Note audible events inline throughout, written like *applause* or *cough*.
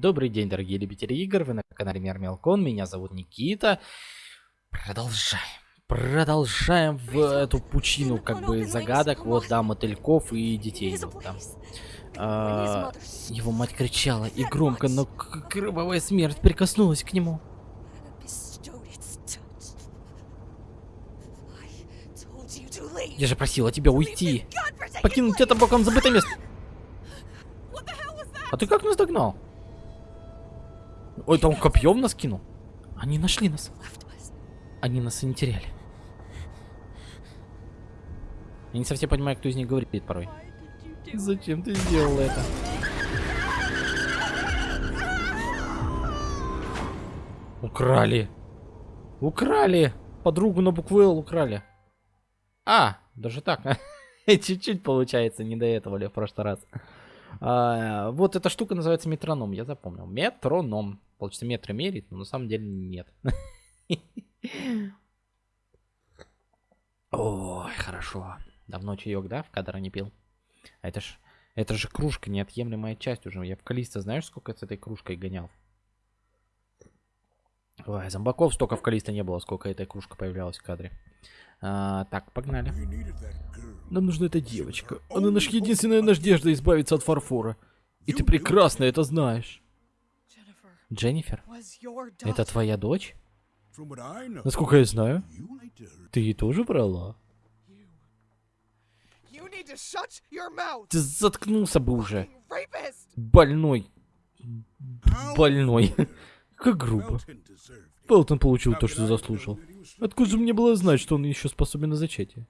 Добрый день, дорогие любители игр, вы на канале Мир Мелкон, меня зовут Никита. Продолжаем. Продолжаем в эту пучину, как бы, загадок, вот, да, мотыльков и детей, вот, да. А, его мать кричала, и громко, но кровавая смерть прикоснулась к нему. Я же просила тебя уйти. Покинуть это боком забытое место. А ты как нас догнал? Ой, там копьем нас кинул. Они нашли нас. Они нас и не теряли. Я не совсем понимаю, кто из них говорит порой. Зачем ты сделал это? Украли. Украли. Подругу на букву Л украли. А, даже так. *laughs* Чуть-чуть получается, не до этого ли в прошлый раз. А, вот эта штука называется метроном, я запомнил. Метроном. Получится метры мерить, но на самом деле нет. *laughs* Ой, хорошо. Давно чаек, да, в кадр не пил? А это ж, это же кружка, неотъемлемая часть уже. Я в Калиста, знаешь, сколько с этой кружкой гонял? Ой, зомбаков столько в Калиста не было, сколько эта кружка появлялась в кадре. А, так, погнали. Нам нужна эта девочка. Она наша единственная надежда избавиться от фарфора. И ты прекрасно это знаешь. Дженнифер? Это твоя дочь? Насколько я знаю, ты ей тоже брала. Ты заткнулся бы уже. Больной. Больной. *laughs* Как грубо. Пелтон получил то, что заслужил. Откуда же мне было знать, что он еще способен на зачатие?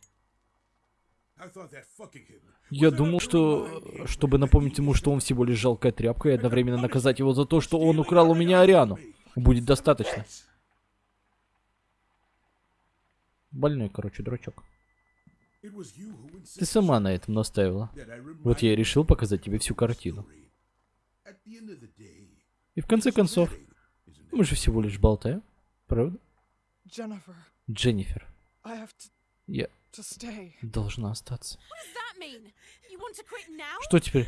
Я думал, что, чтобы напомнить ему, что он всего лишь жалкая тряпка, и одновременно наказать его за то, что он украл у меня Ариану, будет достаточно. Больной, короче, дурачок. Ты сама на этом настаивала. Вот я и решил показать тебе всю картину. И в конце концов, мы же всего лишь болтаем, правда? Дженнифер. Я должна остаться. Что теперь?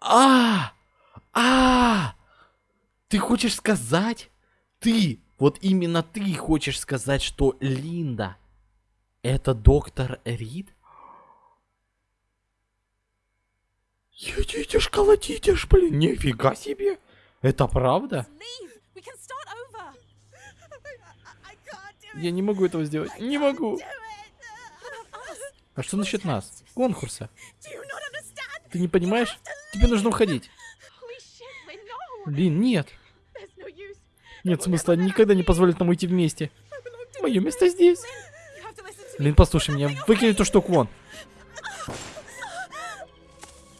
А, а, ты хочешь сказать? Ты, вот именно ты хочешь сказать, что Линда это доктор Рид? Едите ж, колотите ж, блин, нифига себе. Это правда? Я не могу этого сделать. Не могу. А что насчет нас? Конкурса. Ты не понимаешь? Тебе нужно уходить. Блин, нет. Нет смысла, они никогда не позволят нам уйти вместе. Мое место здесь. Блин, послушай меня, выкини эту штуку вон.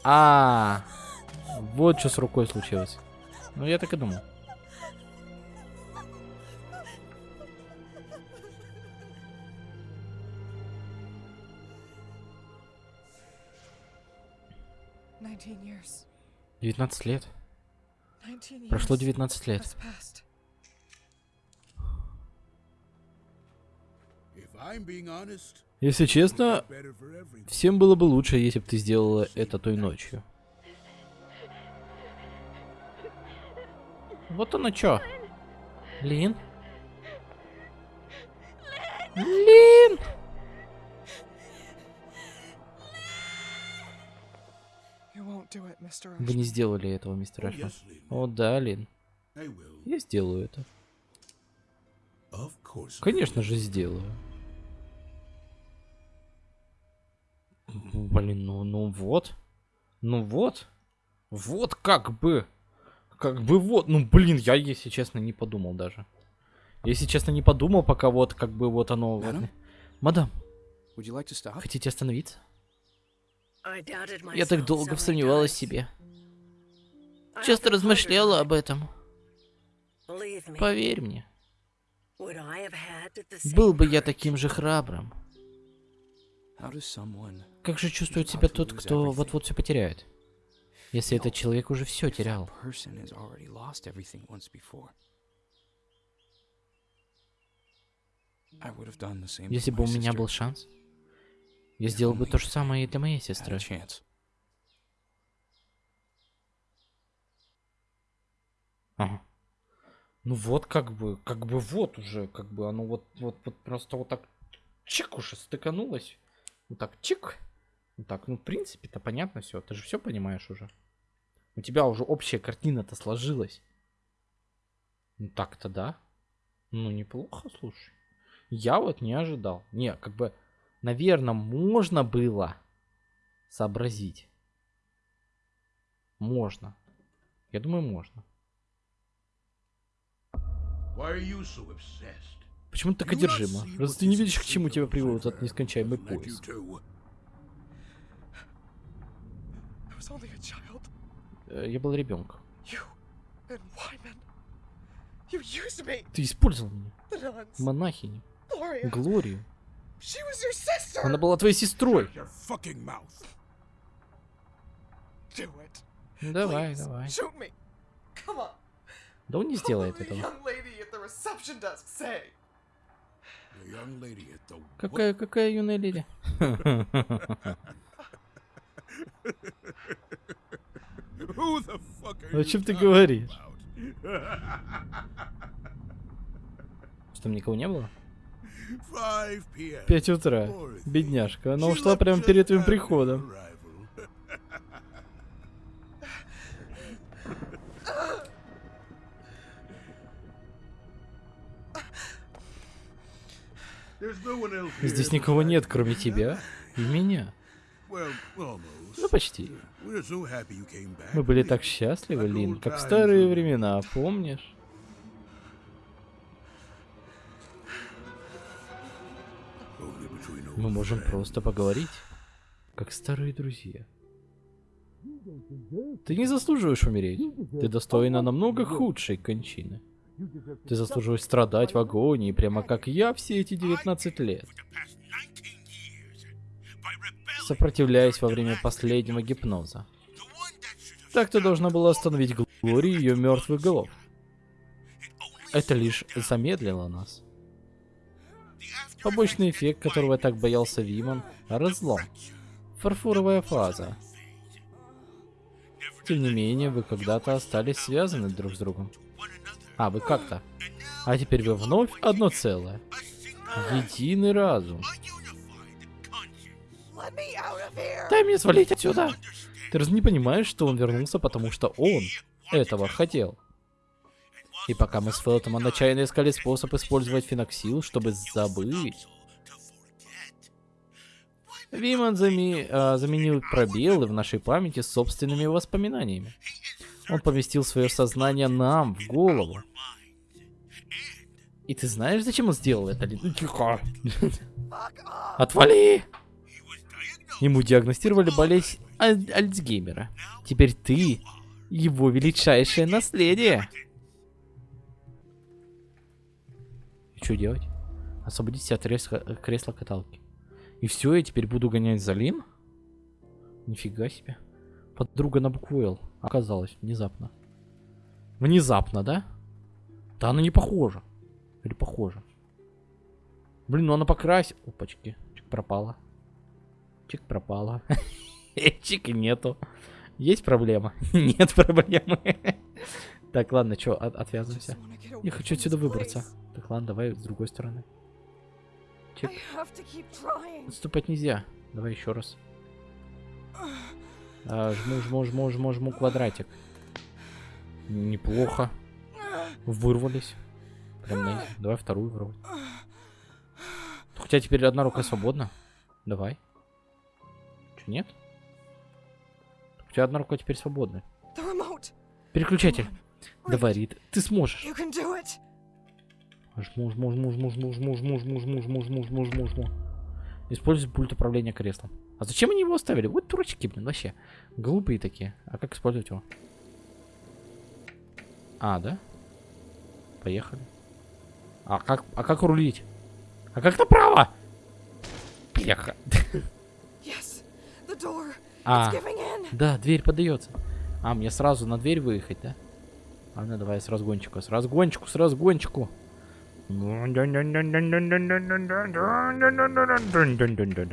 А, -а, -а. вот что с рукой случилось. Ну, я так и думал. Девятнадцать лет. Прошло девятнадцать лет. Если честно, всем было бы лучше, если бы ты сделала это той ночью. Вот оно чё. Лин? Лин! Вы не сделали этого, мистер Эшман. О, да, Лин. Я сделаю это. Конечно же, сделаю. Блин, ну, ну вот. Ну вот. Вот как бы. Как бы вот. Ну, блин, я, если честно, не подумал даже. Если честно, не подумал, пока вот как бы вот оно... Мадам, like хотите остановиться? Я так долго сомневалась в себе. Часто размышляла об этом. Поверь мне. Был бы я таким же храбрым. Как же чувствует себя тот, кто вот-вот все потеряет? Если этот человек уже все терял. Если бы у меня был шанс, Я сделал бы то же самое и для моей сестры. Ага. Ну вот как бы, как бы вот уже, как бы оно вот, вот, вот просто вот так чик уже стыканулось. Вот так чик. Вот так, ну в принципе-то понятно все, ты же все понимаешь уже. У тебя уже общая картина-то сложилась. Ну так-то да. Ну неплохо, слушай. Я вот не ожидал. Не, как бы, наверное, можно было сообразить. Можно. Я думаю, можно. Почему ты так одержима? Разве ты не видишь, к чему тебя привел этот нескончаемый поезд? Э, я был ребенком. Ты использовал меня. монахини, Глорию. Она была твоей сестрой. Давай, давай. Да он не сделает этого. Какая, какая юная леди? *laughs* О чем ты говоришь? *laughs* Что, там никого не было? 5 p.m. Пять утра. Бедняжка. Она ушла прямо перед твоим приходом. Здесь никого нет, кроме тебя и меня. Ну, почти. Мы были так счастливы, Лин, как в старые времена, помнишь? Мы можем просто поговорить, как старые друзья. Ты не заслуживаешь умереть. Ты достойна намного худшей кончины. Ты заслуживаешь страдать в агонии, прямо как я все эти 19 лет, сопротивляясь во время последнего гипноза. Так ты должна была остановить Глори и ее мертвых голов. Это лишь замедлило нас. Побочный эффект, которого так боялся Виман — разлом. Фарфоровая фаза. Тем не менее, вы когда-то остались связаны друг с другом. А, вы как-то. А теперь вы вновь одно целое. Единый разум. Дай мне свалить отсюда! Ты разве не понимаешь, что он вернулся, потому что он этого хотел? И пока мы с Фелтом отчаянно искали способ использовать феноксил, чтобы забыть, Виман зами- а, заменил пробелы в нашей памяти собственными воспоминаниями. Он поместил свое сознание нам в голову. И ты знаешь, зачем он сделал это? Тихо. *laughs* Отвали! Ему диагностировали болезнь Аль- Альцгеймера. Теперь ты его величайшее наследие. Что делать? Освободитесь от кресла, кресла каталки. И все, я теперь буду гонять за Лин? Нифига себе. Подруга на букву Л оказалась внезапно. Внезапно, да? Да она не похожа. Или похожа? Блин, ну она покрасила. Опачки. Чик пропала. Чик пропала. *laughs* Чик нету. Есть проблема? *laughs* Нет проблемы. Так, ладно, что, отвязываемся. Get away Я хочу отсюда выбраться. Так, ладно, давай с другой стороны. Trying. Отступать нельзя. Давай еще раз. А, жму, жму, жму, жму, жму квадратик. Неплохо. Вырвались. Прям на... Давай вторую вырвать. Хотя теперь одна рука свободна. Давай. Че, нет? У тебя одна рука теперь свободна. Переключатель. Давай, Рид, ты сможешь. You can do it. Жму, жму, жму, жму, жму, жму, жму, жму, жму, жму, жму, жму, жму, жму. Используй пульт управления креслом. А зачем они его оставили? Вот дурачки, блин, вообще. Глупые такие. А как использовать его? А, да? Поехали. А как, а как рулить? А как направо? Бляха. Yes. The door. А, да, дверь подается. А, мне сразу на дверь выехать, да? Ладно, давай с разгончику, с разгончику, с разгончику.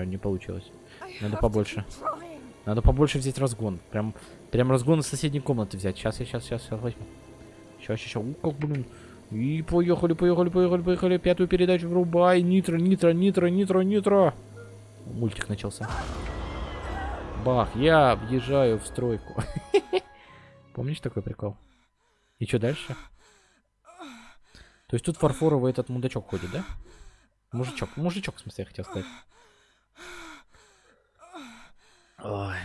Не получилось. Надо побольше. Надо побольше взять разгон. Прям, прям разгон из соседней комнаты взять. Сейчас я сейчас, сейчас, сейчас возьму. Сейчас, сейчас. У, как, блин. И поехали, поехали, поехали, поехали. Пятую передачу врубай. Нитро, нитро, нитро, нитро, нитро. Мультик начался. Бах, я въезжаю в стройку. *laughs* Помнишь такой прикол? И что дальше? То есть тут фарфоровый этот мудачок ходит, да? Мужичок, мужичок, в смысле, я хотел сказать. Ой.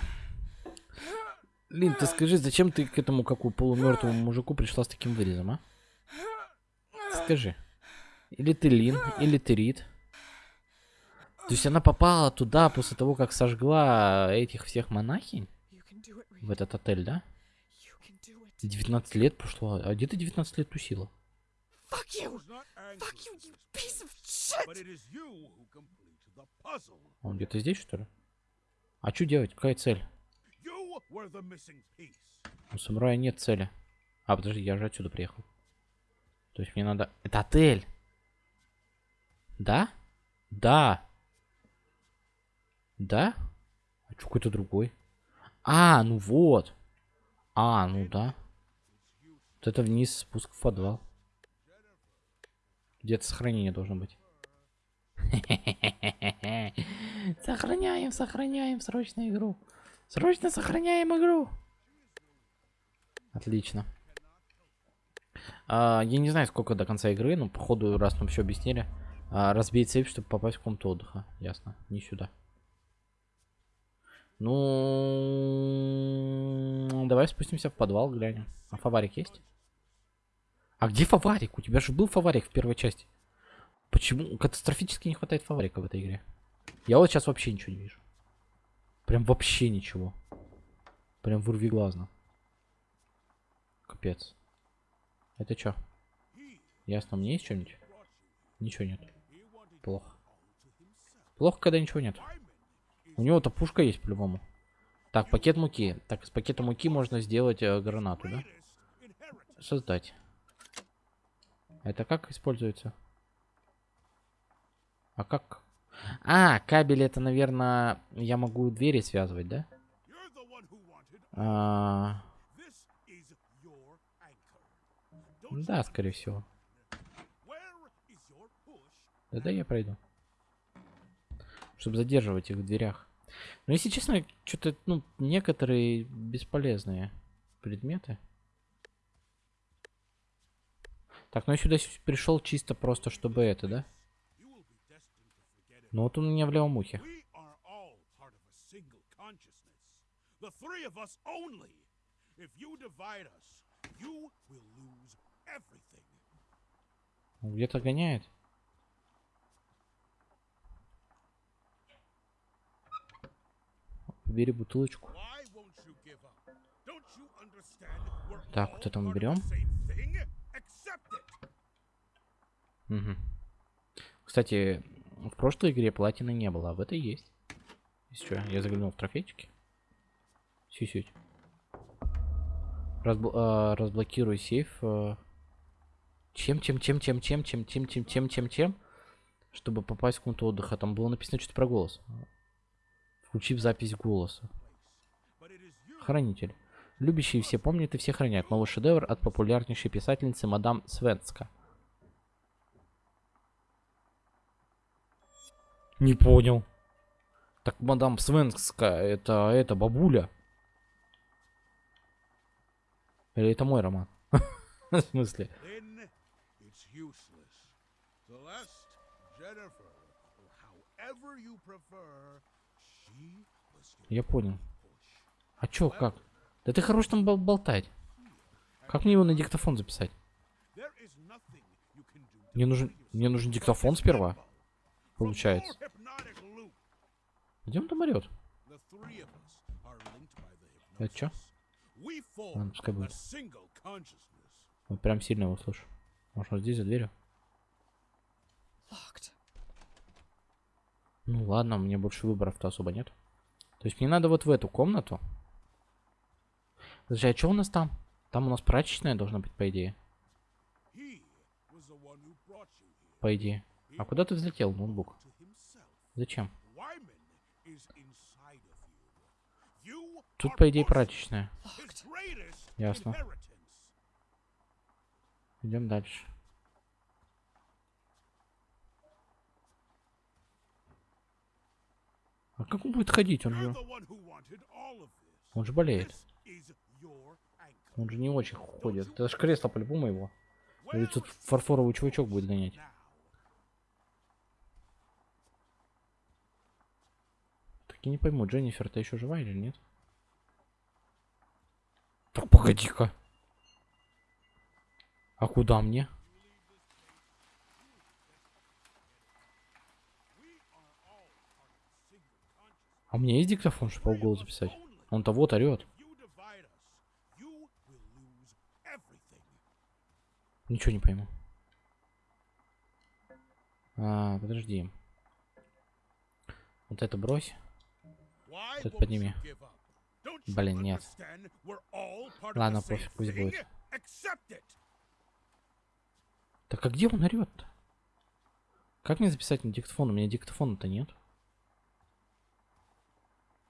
Лин, ты скажи, зачем ты к этому какую полумертвому мужику пришла с таким вырезом, а? Скажи. Или ты Лин, или ты Рид. То есть она попала туда после того, как сожгла этих всех монахинь в этот отель, да? It. 19 лет прошло. А где ты 19 лет тусила? Fuck you! Fuck you, you piece of shit! Он где-то здесь, что ли? А что делать? Какая цель? У самурая нет цели. А, подожди, я же отсюда приехал. То есть мне надо... Это отель! Да? Да! Да? А что какой-то другой? А, ну вот! А, ну да. Вот это вниз спуск в подвал. Где-то сохранение должно быть. *laughs* Сохраняем, сохраняем срочно игру. Срочно сохраняем игру. Отлично. А, я не знаю, сколько до конца игры, но походу, раз нам все объяснили, а, разбить сейф, чтобы попасть в комнату отдыха. Ясно, не сюда. Ну, давай спустимся в подвал, глянем. А фаварик есть? А где фаварик? У тебя же был фаварик в первой части. Почему катастрофически не хватает фаварика в этой игре? Я вот сейчас вообще ничего не вижу. Прям вообще ничего. Прям вырви глазно. Капец. Это чё? Ясно, мне есть что-нибудь? Ничего нет. Плохо. Плохо, когда ничего нет. У него-то пушка есть по-любому. Так, пакет муки. Так, из пакета муки можно сделать э, гранату, да? Создать. Это как используется? А как? А, кабель это, наверное, я могу двери связывать, да? А, да, скорее всего. Push? Да-да, я пройду. Чтобы задерживать их в дверях. Но если честно, что-то, ну, некоторые бесполезные предметы. Так, ну я сюда пришел чисто просто, чтобы это, да? Ну вот он у меня в левом ухе. We are all part of a single consciousness. The three of us only. If you divide us, you will lose everything. Он Где-то гоняет. Бери бутылочку. Why won't you give up? Don't you understand? We're Так, вот это мы берем. Мгм. Кстати, в прошлой игре платины не было, а в этой есть. Что, я заглянул в трофейчики. Сюсють. Разбл- а, разблокируй сейф. а. Чем, чем, чем, чем, чем, чем, чем, чем, чем, чем, чем, чтобы попасть в комнату отдыха. Там было написано что-то про голос. Включив запись голоса. Хранитель. Любящие все помнят и все хранят. Новый шедевр от популярнейшей писательницы мадам Свенска. Не понял. Так мадам Свенска, это, это бабуля. Или это мой роман? *laughs* В смысле? However you prefer, Я понял. А чё, как? Да ты хорош там бол- болтать. Как мне его на диктофон записать? Мне нужен, мне нужен диктофон сперва, получается. Где он там орёт? Это чё? Ладно, пускай будет. Вот прям сильно его слышу. Может, он здесь за дверью? Ну ладно, у меня больше выборов-то особо нет. То есть мне надо вот в эту комнату. Подожди, а что у нас там? Там у нас прачечная должна быть, по идее. По идее. А куда ты взлетел, ноутбук? Зачем? Тут, по идее, прачечная. Ясно. Идем дальше. Как он будет ходить? Он же, он же болеет. Он же не очень ходит. Это же кресло по-любому его. Или тут фарфоровый чувачок будет гонять. Так я не пойму, Дженнифер-то еще жива или нет? Так погоди-ка. А куда мне? А у меня есть диктофон, чтобы полголоса записать? Он-то вот орет. Ничего не пойму. А, подожди. Вот это брось. Тут won't подними. Блин, нет. Ладно, пофиг, пусть будет. Так а где он орет-то? Как мне записать на диктофон? У меня диктофона-то нет.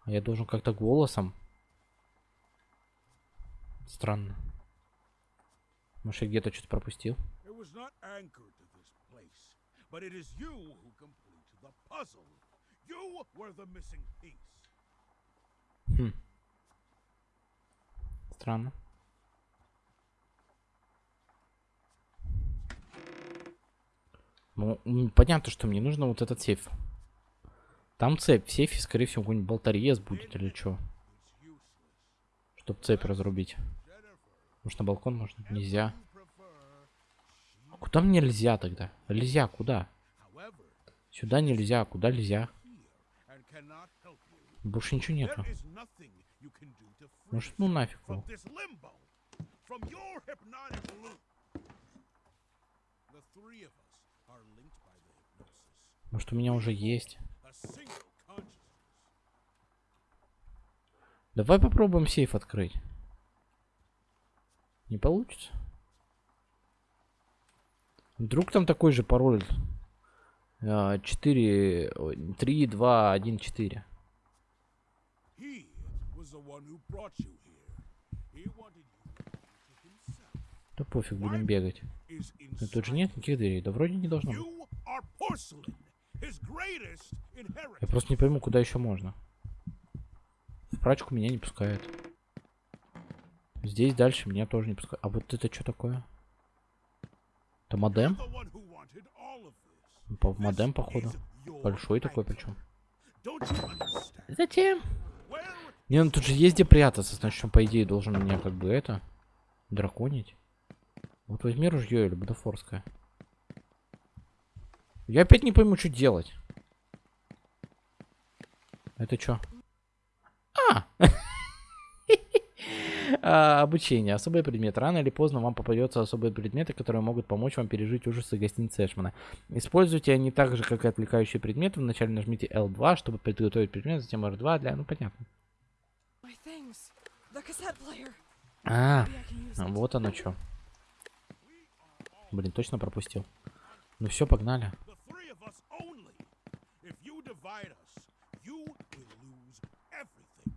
А я должен как-то голосом. Странно. Может, я где-то что-то пропустил? Хм. Странно. Ну, понятно, что мне нужно вот этот сейф. Там цепь. В сейфе, скорее всего, какой-нибудь болторез будет или что. Чтоб цепь разрубить. Может, на балкон можно? Нельзя. А Куда мне нельзя тогда? Нельзя, куда? Сюда нельзя, куда нельзя? Больше ничего нету. Может, ну нафиг. Может, у меня уже есть. Давай попробуем сейф открыть. Не получится? Вдруг там такой же пароль? А, 4, 3, 2, 1, 4. He was the one who brought you here. He wanted you to himself. Да пофиг, будем бегать. Тут же нет никаких дверей. Да вроде не должно быть. Я просто не пойму, куда еще можно. В прачку меня не пускают. Здесь дальше меня тоже не пускают. А вот это что такое? Это модем? По модем, походу. Большой такой причем. Зачем? Не, ну тут же есть где прятаться, значит, он, по идее, должен меня как бы это... Драконить. Вот возьми ружье или бутафорское. Я опять не пойму, что делать. Это что? А! *laughs* А, Обучение. Особый предмет. Рано или поздно вам попадется особые предметы, которые могут помочь вам пережить ужасы гостиницы Эшмана. Используйте они так же, как и отвлекающие предметы. Вначале нажмите L2, чтобы подготовить предмет, затем R2 для... Ну, понятно. А, вот оно что. Блин, точно пропустил. Ну все, погнали. the three of us only. If divide us, you will lose everything.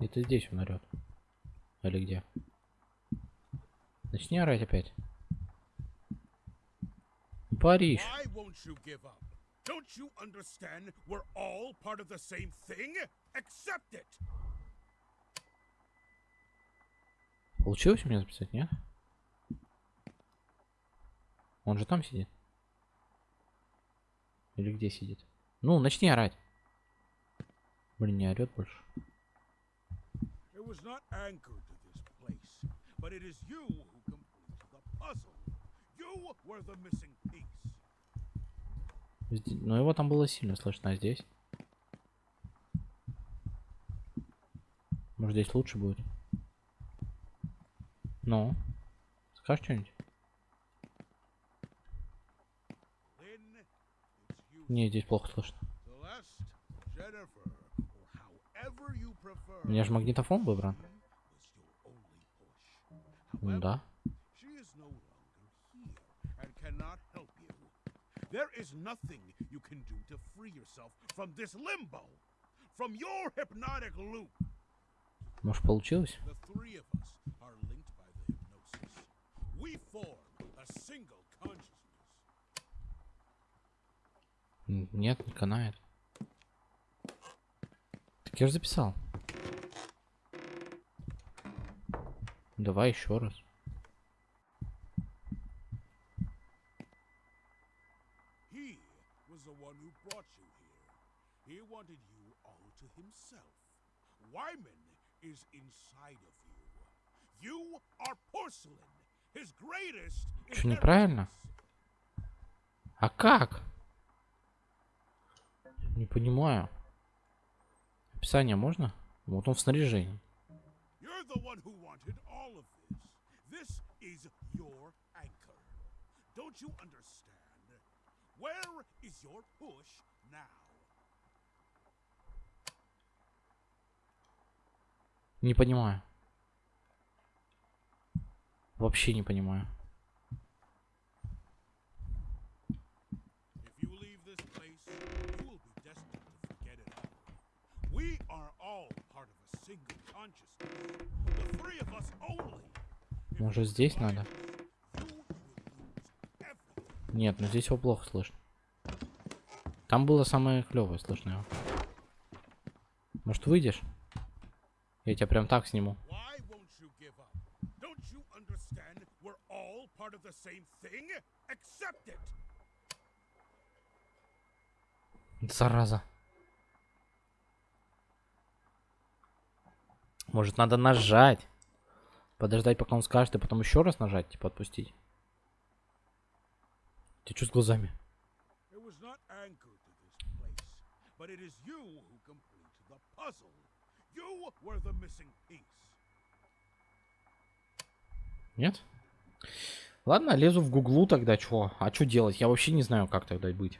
Это здесь он орет. Или где? Начни орать опять. Париж. Why won't you give up? Don't you understand? We're all part of the same thing. Accept it. Получилось у меня записать, нет? Он же там сидит. Или где сидит? Ну, начни орать. Блин, не орет больше. Но его там было сильно слышно, а здесь? Может здесь лучше будет? Ну? Скажешь что-нибудь? Не, здесь плохо слышно. У меня же магнитофон выбран. Ну да. There is nothing you can do to free yourself from this limbo, from your hypnotic loop. Может, получилось? We form a single consciousness. Нет, не канает. Так я же записал. Давай еще раз. He wanted you all to himself. Wyman is inside of you. You are porcelain, his greatest. Чё, неправильно? А как? Не понимаю. Описание можно? Вот он в снаряжении. Don't you understand? Where is your push now? Не понимаю. Вообще не понимаю. If you leave this place, you will be destined to forget it all. We are all part of a single consciousness. The three of us only. If Может, здесь надо? Нет, ну здесь его плохо слышно. Там было самое клевое слышно его. Может, выйдешь? Я тебя прям так сниму. Why won't you give up? Don't you understand? We're all part of the same thing. Accept it. Зараза. Может, надо нажать? Подождать, пока он скажет, и потом еще раз нажать, типа отпустить. Ты что с глазами? Нет? Ладно, лезу в гуглу тогда, чё? А что делать? Я вообще не знаю, как тогда быть.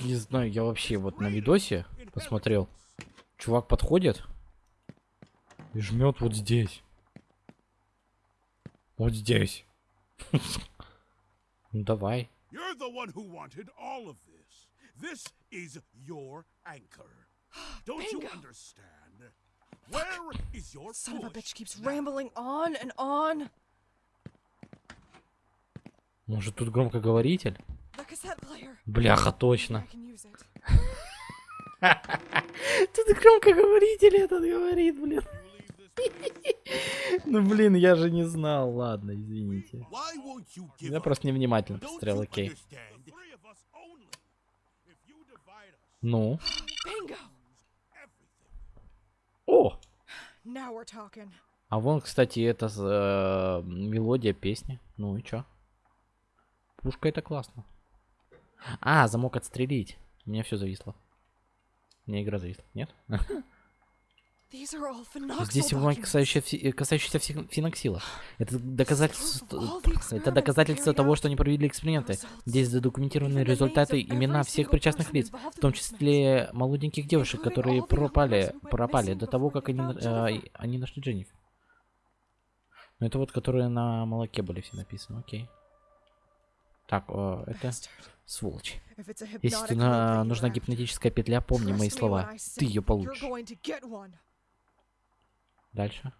Не знаю, я вообще вот на видосе посмотрел. Чувак подходит и жмет вот здесь. Вот здесь. Ну давай. You're the one who wanted all of this. This is your anchor. Don't you Bingo. understand? Where is your Son of a bitch keeps rambling on and on. Может тут громкоговоритель? Бляха, точно. *laughs* Тут громкоговоритель этот говорит, блин. *laughs* Ну блин, я же не знал. Ладно, извините. Я просто невнимательно посмотрел, окей. Ну. О! Now we're talking. А вон, кстати, это э, мелодия песни. Ну и чё? Пушка это классно. А, замок отстрелить. У меня все зависло. У меня игра зависла. Нет? Здесь бумаги, касающиеся, э, касающиеся фи- феноксила. Это доказательство, это доказательство того, что они провели эксперименты. Здесь задокументированы результаты, имена всех причастных лиц, в том числе молоденьких девушек, которые пропали, пропали до того, как они, э, они нашли Дженнифер. Ну это вот, которые на молоке были все написаны, окей. Так, э, это. Сволочь. Если на- нужна гипнотическая петля, помни мои слова. Ты ее получишь. Дальше.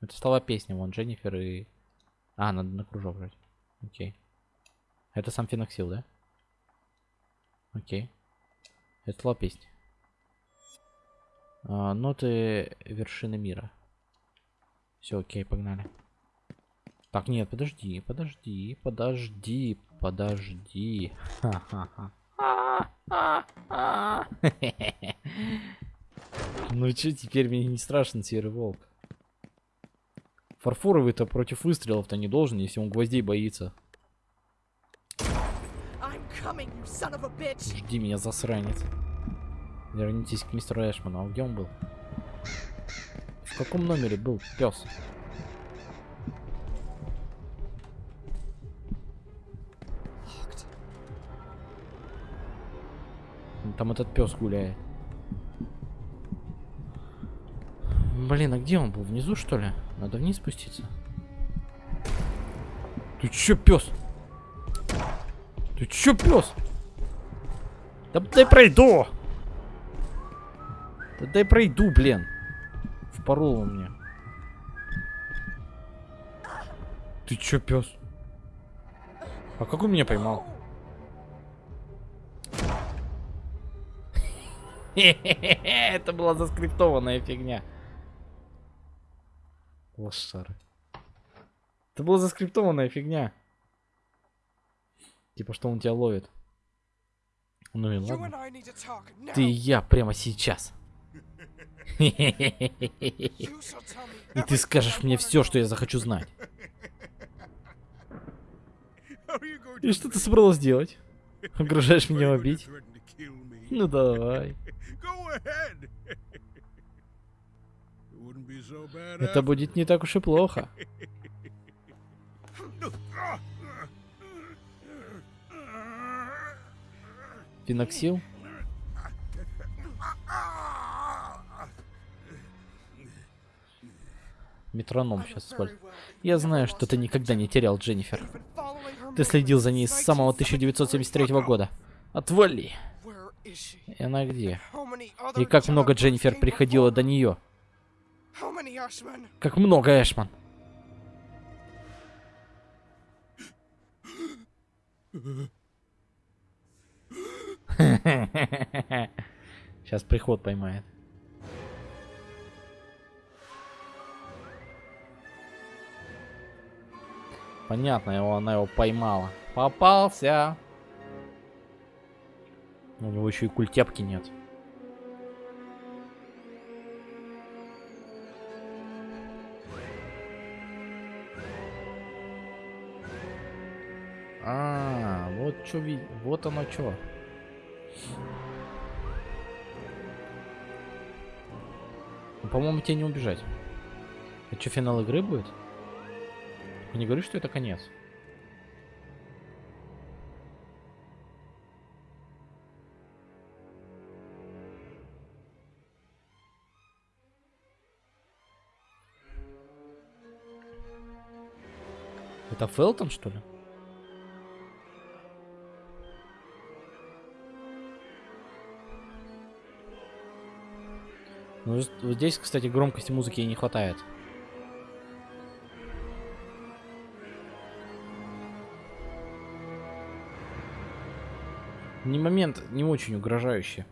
Это слова песни, вон Дженнифер и... А, надо на кружок брать. Окей. Это сам феноксил, да? Окей. Это слова песни. А, ноты вершины мира. Все, окей, погнали. Так, нет, подожди, подожди, подожди, подожди. *laughs* Ну чё, теперь мне не страшен серый волк. Фарфоровый-то против выстрелов-то не должен, если он гвоздей боится. Жди меня, засранец. Вернитесь к мистеру Эшману. А где он был? В каком номере был пес? Там этот пес гуляет. Блин, а где он был? Внизу, что ли? Надо вниз спуститься. Ты чё, пес? Ты чё, пес? Да дай пройду! Да дай пройду, блин. Впорол он мне. Ты чё, пес? А как он меня поймал? *laughs* Это была заскриптованная фигня. Лошары. Это была заскриптованная фигня. Типа, что он тебя ловит. Ну и ладно. Ты и я прямо сейчас. *laughs* И ты скажешь мне все, что я захочу знать. *laughs* И что ты собралась делать? Угрожаешь меня убить? Ну давай. Это будет не так уж и плохо. Финоксил? Метроном сейчас использую. Я знаю, что ты никогда не терял Дженнифер. Ты следил за ней с самого since 1973 года. Отвали! И она где? И как много Дженнифер before? до нее. Как много, Эшман. *laughs* Сейчас приход поймает. Понятно, его, она его поймала. Попался. У него еще и культяпки нет. Вот что ви... Вот оно что. Ну, по-моему, тебе не убежать. Это что, финал игры будет? Только Не говори, что это конец. Это Фелтон, что ли? Ну, здесь, кстати, громкости музыки не хватает. Не момент не очень угрожающий.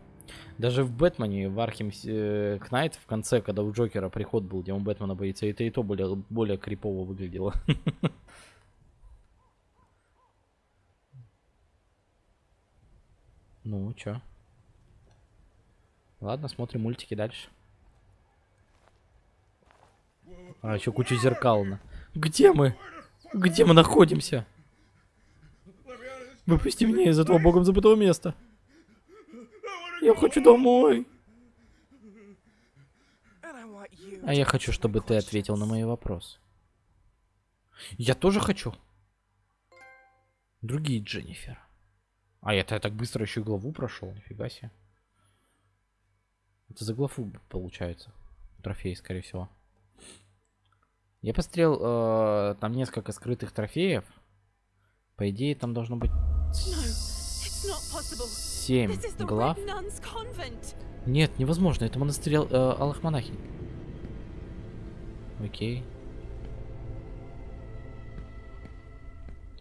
Даже в Бэтмене, в Архем э, Кнайт, в конце, когда у Джокера приход был, где он Бэтмена боится, это и то более, более крипово выглядело. *laughs* Ну, чё? Ладно, смотрим мультики дальше. А, еще куча зеркал. на- Где мы? Где мы находимся? Выпусти меня из этого богом забытого места. Я хочу домой. А я хочу, чтобы ты ответил на мои вопросы. Я тоже хочу. Другие Дженнифер. А это я так быстро еще главу прошел, нифига себе. Это за главу получается. Трофей, скорее всего. Я посмотрел, э, там несколько скрытых трофеев. По идее, там должно быть семь глав. Нет, невозможно. Это монастырь э, Алых Монахинь. Окей.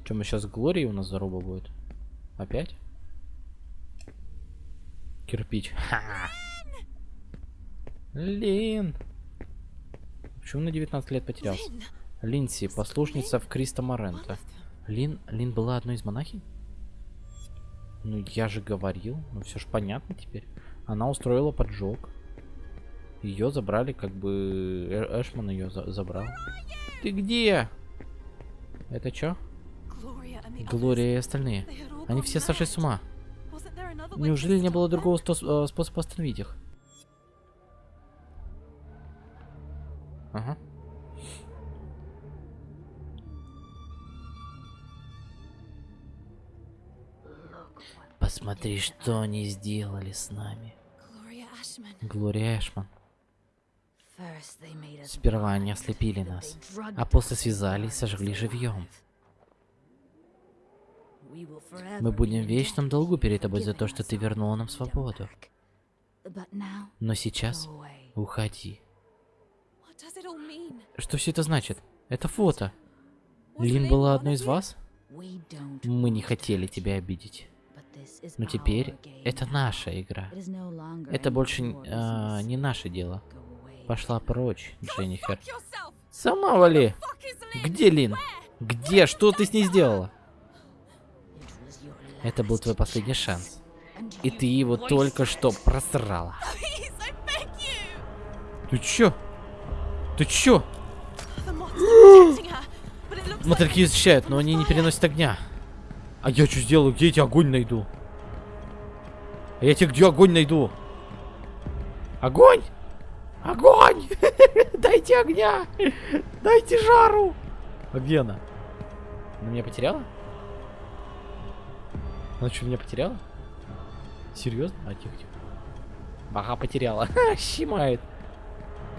Чем мы сейчас Глории у нас заруба будет? Опять? Кирпич. Ха! Лин! Почему на 19 лет потерялся? Линси, послушница в Криста Морента. Лин, Лин была одной из монахинь? Ну, я же говорил. Ну, все ж понятно теперь. Она устроила поджог. Ее забрали, как бы... Э- Эшман ее забрал. Ты где? Это the Глория и остальные. Они все сошли с ума. Неужели не было другого э, способа остановить их? Ага. Посмотри, что они сделали с нами. Глория Эшман. Сперва они ослепили нас, а после связали и сожгли живьем. Мы будем в вечном долгу перед тобой за то, что ты вернула нам свободу. Но сейчас уходи. What does it all mean? Что все это значит? Это фото. Лин была одной из вас? Мы не хотели тебя обидеть. Но теперь это наша игра. Это больше а, не наше дело. Пошла прочь, Дженнифер. Сама вали. Где Лин? Где? Что ты с ней сделала? Это был твой последний шанс. И ты его только что просрала. Ты чё? Ты чё? Мотыльки защищают, но они не переносят огня. А я что сделаю? Где я тебе огонь найду? А я тебе где огонь найду? Огонь! Огонь! *laughs* Дайте огня! Дайте жару! А где она? Она меня потеряла? Она что, меня потеряла? Серьезно? А, тихо, тихо. Ага, потеряла. *laughs* Щимает.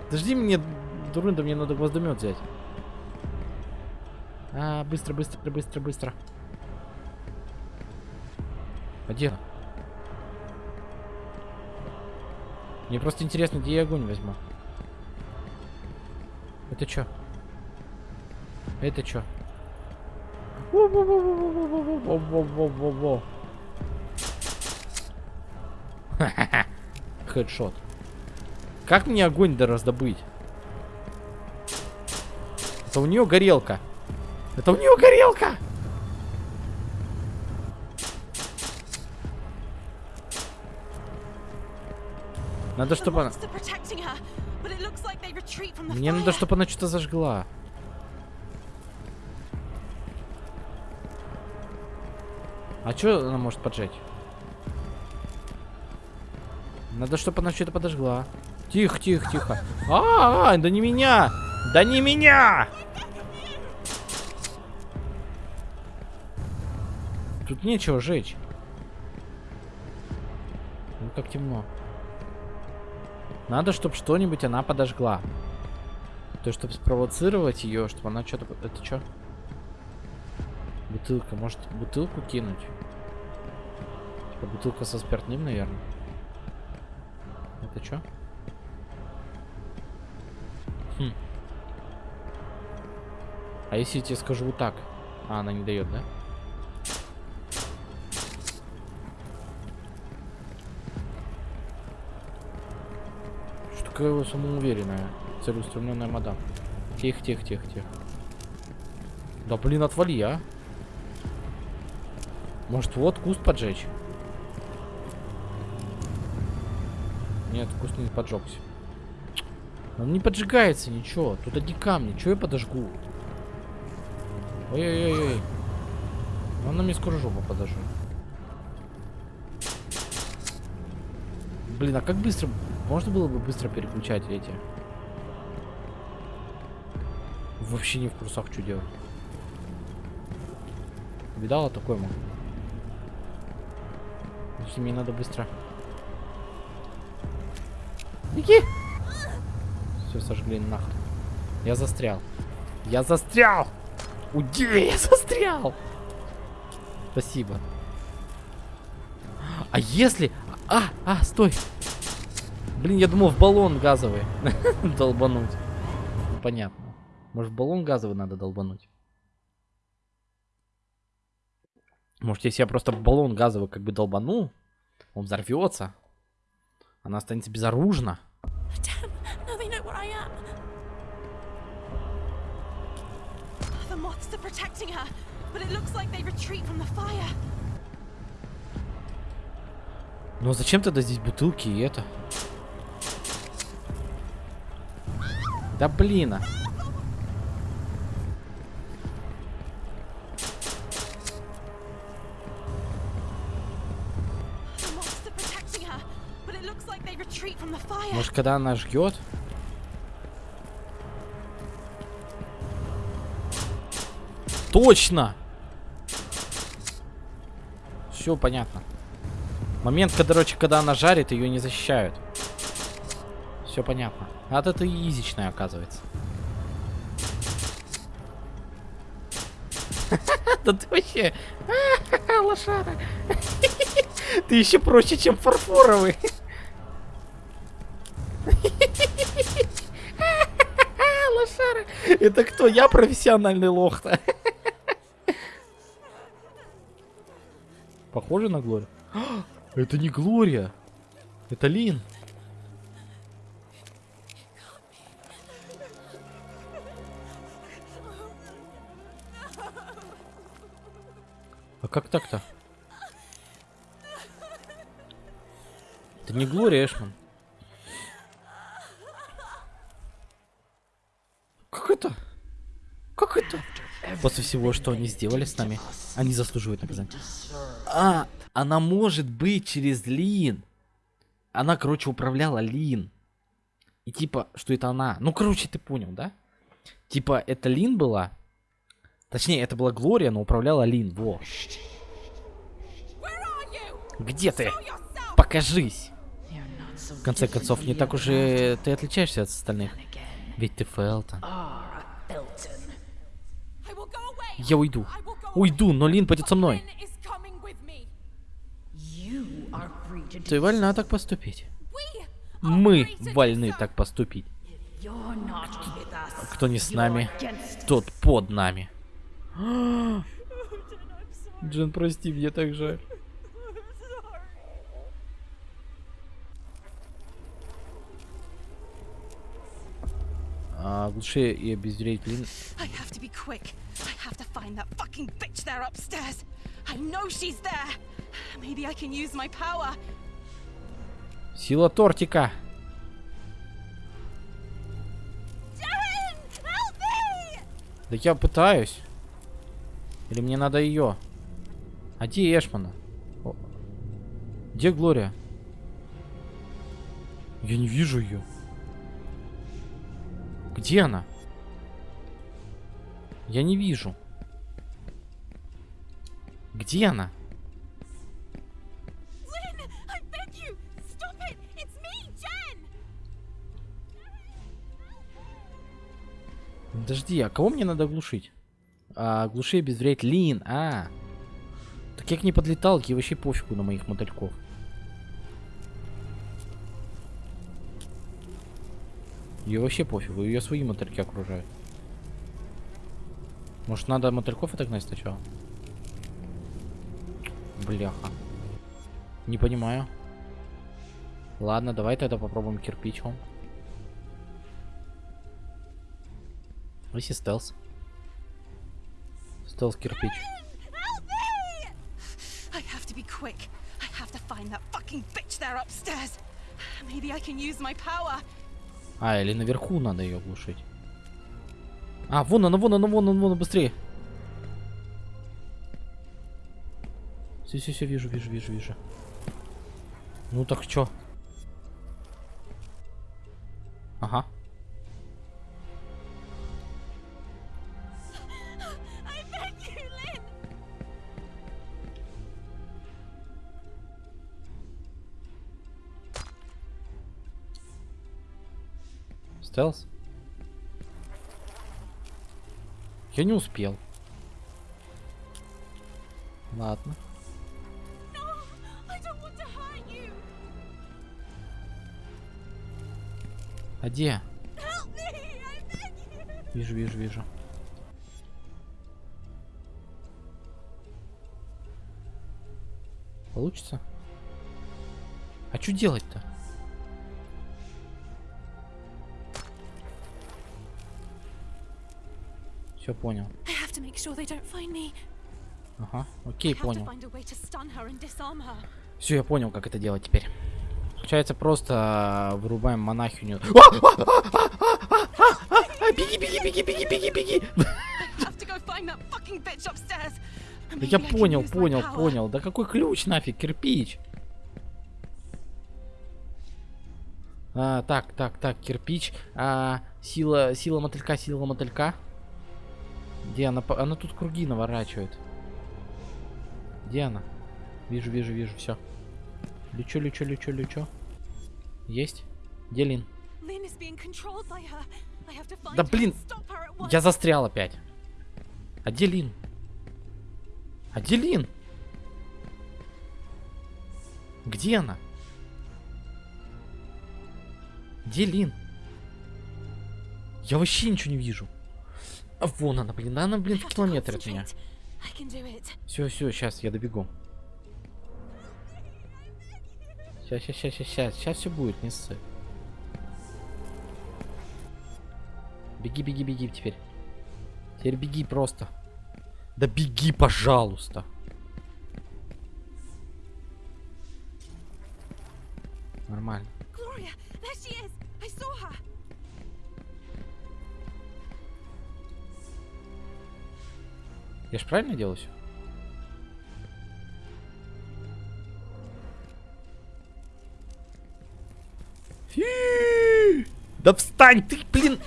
Подожди мне, дурында, мне надо гвоздомет взять. А, быстро, быстро, быстро, быстро. А где? Мне просто интересно, где я огонь возьму. Это чё? Это чё? Хедшот. Как мне огонь да раздобыть? Это у нее горелка. Это у нее горелка! Надо, чтобы она... Мне надо, чтобы она что-то зажгла. А что она может поджечь? Надо, чтобы она что-то подожгла. Тихо, тихо, тихо. А, -а, а, да не меня! Да не меня! Тут нечего жечь. Ну как темно. Надо, чтобы что-нибудь она подожгла. То есть, чтобы спровоцировать ее, чтобы она что-то... Это что? Бутылка. Может, бутылку кинуть? Типа бутылка со спиртным, наверное. Это что? Хм. А если я тебе скажу вот так? А, она не дает, да? Что вы самоуверенная, целеустремленная мадам. Тихо, тихо, тихо, тихо. Да блин, отвали, а. Может, вот куст поджечь? Нет, куст не поджегся. Он не поджигается, ничего. Тут одни камни. Чего я подожгу? Ой-ой-ой-ой. Он на мне скоро жопу подожжет. Блин, а как быстро... Можно было бы быстро переключать эти? Вообще не в курсах, что делать. Видала такой мог? Если мне надо быстро... Беги! Все сожгли нахрен. Я застрял. Я застрял! Уйди, я застрял! Спасибо. А если... А, а, стой! Блин, я думал в баллон газовый *laughs* долбануть. Ну, Понятно. Может в баллон газовый надо долбануть? Может, если я просто баллон газовый как бы долбану, он взорвется, она останется безоружна. Are protecting her, but it looks like they retreat from the fire. Но зачем тогда здесь бутылки и это? Да блин. а. Может, когда она жгет? Точно! Все понятно. Момент, короче, когда она жарит, ее не защищают. Все понятно. А вот это изичная, оказывается. *laughs* Да ты вообще... *laughs* Лошара. *laughs* Ты еще проще, чем фарфоровый. Лошара. Это кто? Я профессиональный лох-то. Похоже на Глорию? *gasps* Это не Глория. Это Лин. А как так-то? Это не Глория Эшман. Как это? Как это? После всего, что они сделали с нами, они заслуживают наказания. А, она может быть через Лин. Она, короче, управляла Лин. И типа, что это она. Ну, короче, ты понял, да? Типа, это Лин была. Точнее, это была Глория, но управляла Лин. Во. Где ты? Покажись. В конце концов, не так уж и ты отличаешься от остальных. Ведь ты Фелтон. I will go away. Я уйду. Уйду, но Лин пойдет со мной. Ты вольна так поступить. Мы вольны так поступить. Кто не с нами, тот под нами. *gasps* Джен, прости, мне так жаль. А, глуши и обезвредить Лин. I have to be quick. I have to find that fucking bitch there upstairs. I know she's there. Maybe I can use my power. Сила тортика. Darren, help me! Да я пытаюсь. Или мне надо ее? А где Эшмана? О, Где Глория? Я не вижу ее. Где она? Я не вижу. Где она? Подожди, а кого мне надо глушить? А, глуши и обезвредить Лин. А. Так я к ней подлетал, ей вообще пофигу на моих мотыльков. Ее вообще пофигу, ее свои мотыльки окружают. Может надо мотыльков отогнать сначала? Бляха. Не понимаю. Ладно, давай тогда попробуем кирпичом. Если стелс. Стелс кирпич. Maybe I can use my power. А, или наверху надо ее глушить. А, вон она, вон она, вон она, вон она, быстрее. Все, все, все, вижу, вижу, вижу, вижу. Ну так чё? Ага. Стелс? Я не успел. Ладно. А где? Вижу, вижу, вижу. Получится? А что делать-то? Stun her and disarm her. Все, я понял, как это делать теперь. Получается, просто вырубаем монахиню. А, Беги, беги, беги, беги, беги, беги. Maybe я понял, понял, понял. Да какой ключ нафиг, кирпич? А, так, так, так, кирпич. А, сила, сила мотылька, сила мотылька. Где она? Она тут круги наворачивает. Где она? Вижу, вижу, вижу, все. Лечу, лечу, лечу, лечу. Есть? Где Лин? Да блин. Я застрял опять. А где Лин? А где Лин? Где она? Где Лин? Я вообще ничего не вижу. А вон она, блин, да она, блин, в километре от меня. Все, все, сейчас я добегу. Сейчас, сейчас, сейчас, сейчас, сейчас все будет, не ссы. Беги, беги, беги теперь. Теперь беги просто. Да беги, пожалуйста. Нормально. Gloria, Я ж правильно делаю все? Да встань ты, блин!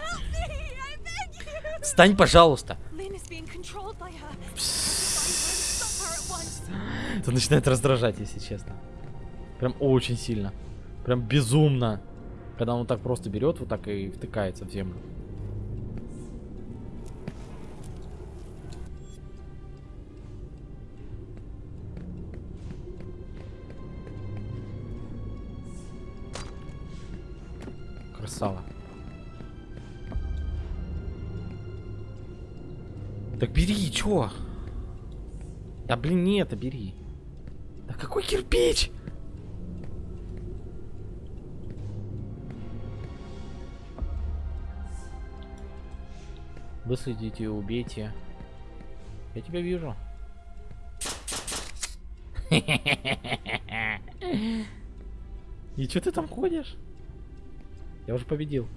Встань, пожалуйста. Это начинает раздражать, если честно. Прям очень сильно. Прям безумно. Когда он так просто берет, вот так и втыкается в землю. Так бери, чё? Да блин, не это бери. Да какой кирпич? Выследите, убейте. Я тебя вижу. *laughs* И что ты там ходишь? Я уже победил.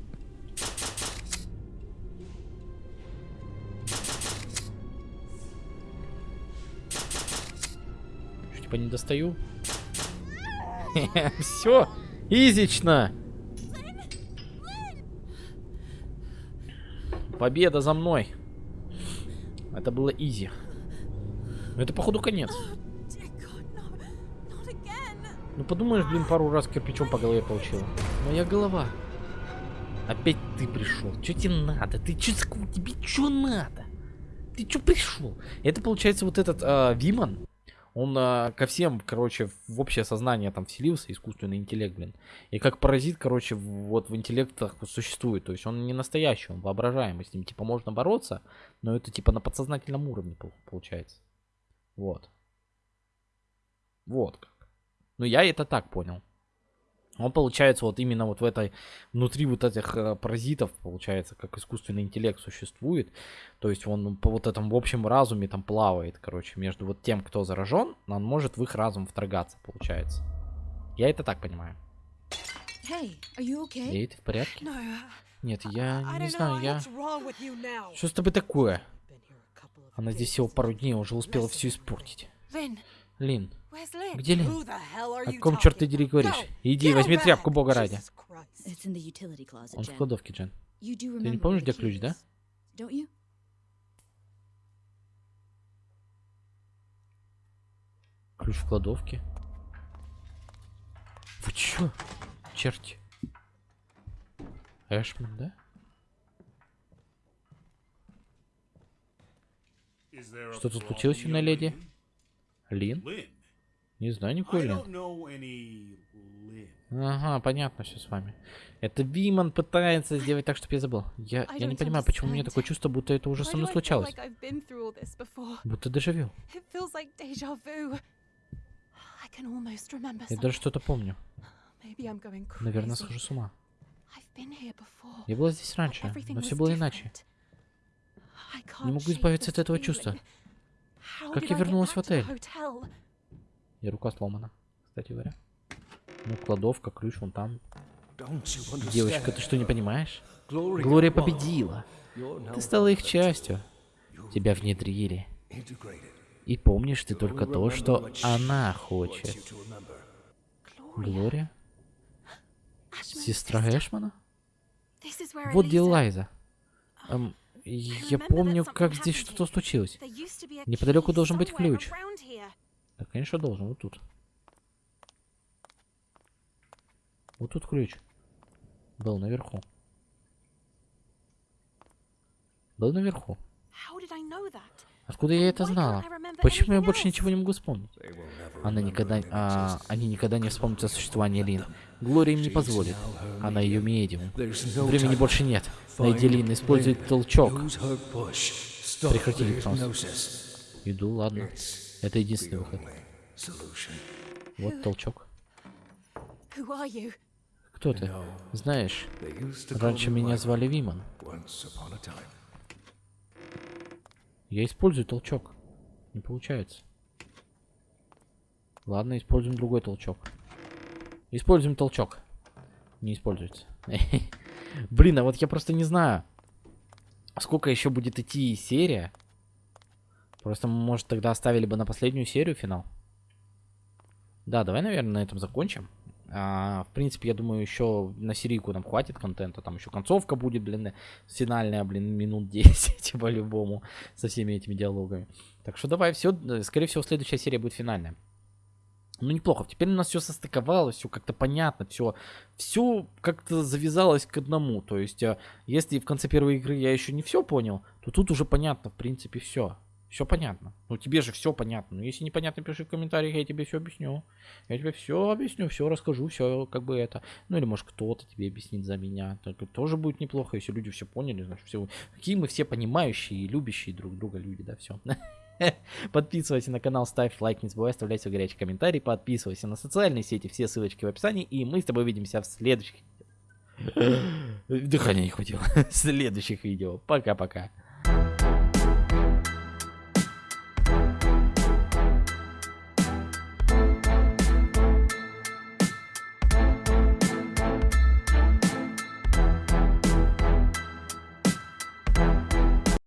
Типа не достаю? *laughs* Все, изично. Победа за мной. Это было изи. Но это походу конец. Ну подумаешь, блин, пару раз кирпичом по голове получила. Моя голова. Опять ты пришел. Че тебе надо? Ты че тебе что надо? Ты че пришел? Это получается вот этот а, Виман. Он а, ко всем, короче, в общее сознание там вселился, искусственный интеллект, блин. И как паразит, короче, вот в интеллектах существует. То есть он не настоящий, он воображаемый. С ним типа можно бороться, но это типа на подсознательном уровне пол- получается. Вот. Вот как. Ну, я это так понял. Он получается вот именно вот в этой, внутри вот этих э, паразитов, получается, как искусственный интеллект существует. То есть он по вот этом в общем разуме там плавает, короче, между вот тем, кто заражен, он может в их разум вторгаться, получается. Я это так понимаю. Hey, are you okay? Эй, ты в порядке? No. Нет, я I не don't знаю, я... Что с тобой такое? Она здесь всего пару дней, уже успела все испортить. Лин, Lynn? Где are О you ком черт ты дери говоришь? Иди, возьми тряпку, бога ради. Он в кладовке, Джен. Do не помнишь, где ключ, да? Ключ в кладовке. Вы чё? Черти. Эшман, да? Is there a Что тут problem, случилось, юная young леди? Лин? Не знаю Lynn. Ага, понятно все с вами. Это Виман пытается сделать так, чтобы я забыл. Я, я не понимаю, почему у меня такое чувство, будто это уже со мной случалось. Будто дежавю. Я даже что-то помню. Наверное, схожу с ума. Я была здесь раньше, но все было иначе. Не могу избавиться от этого чувства. Как я вернулась в отель? И рука сломана, кстати говоря. Ну, кладовка, ключ вон там. Девочка, ты что, не понимаешь? Глория победила. Ты стала их частью. Тебя внедрили. И помнишь ты только то, что она хочет. Глория? Сестра. Эшмана? Вот где Лайза. Эм, я помню, как здесь что-то случилось. Неподалеку должен быть ключ. Да, конечно, должен. Вот тут. Вот тут ключ. Был наверху. Был наверху. Откуда я это знала? Почему я больше ничего не могу вспомнить? Она никогда, а, они никогда не вспомнят о существовании Лин. Глория им не позволит. Она ее медиум. Времени больше нет. Найди Лин, используй толчок. Прекрати гипноз. Иду, ладно. Это единственный выход. Вот толчок. Кто ты? Знаешь, раньше меня звали Виман. Я использую толчок. Не получается. Ладно, используем другой толчок. Используем толчок. Не используется. *laughs* Блин, а вот я просто не знаю, сколько еще будет идти серия. Просто, может, тогда оставили бы на последнюю серию финал. Да, давай, наверное, на этом закончим. А, в принципе, я думаю, еще на серийку нам хватит контента. Там еще концовка будет, блин, финальная, блин, минут *laughs* 10 по-любому со всеми этими диалогами. Так что давай, все, скорее всего, следующая серия будет финальная. Ну, неплохо. Теперь у нас все состыковалось, все как-то понятно, все, все как-то завязалось к одному. То есть, а, если в конце первой игры я еще не все понял, то тут уже понятно, в принципе, все. Все понятно. Ну, тебе же все понятно. Но если непонятно, пиши в комментариях, я тебе все объясню. Я тебе все объясню, все расскажу, все как бы это. Ну, или может кто-то тебе объяснит за меня. Так тоже будет неплохо, если люди все поняли, значит, все. Какие мы все понимающие и любящие друг друга люди, да, все. *laughs* Подписывайся на канал, ставь лайк, не забывай оставлять свой горячий комментарий, подписывайся на социальные сети, все ссылочки в описании, и мы с тобой увидимся в следующих... *laughs* Дыхания не хватило. *laughs* В следующих видео. Пока-пока.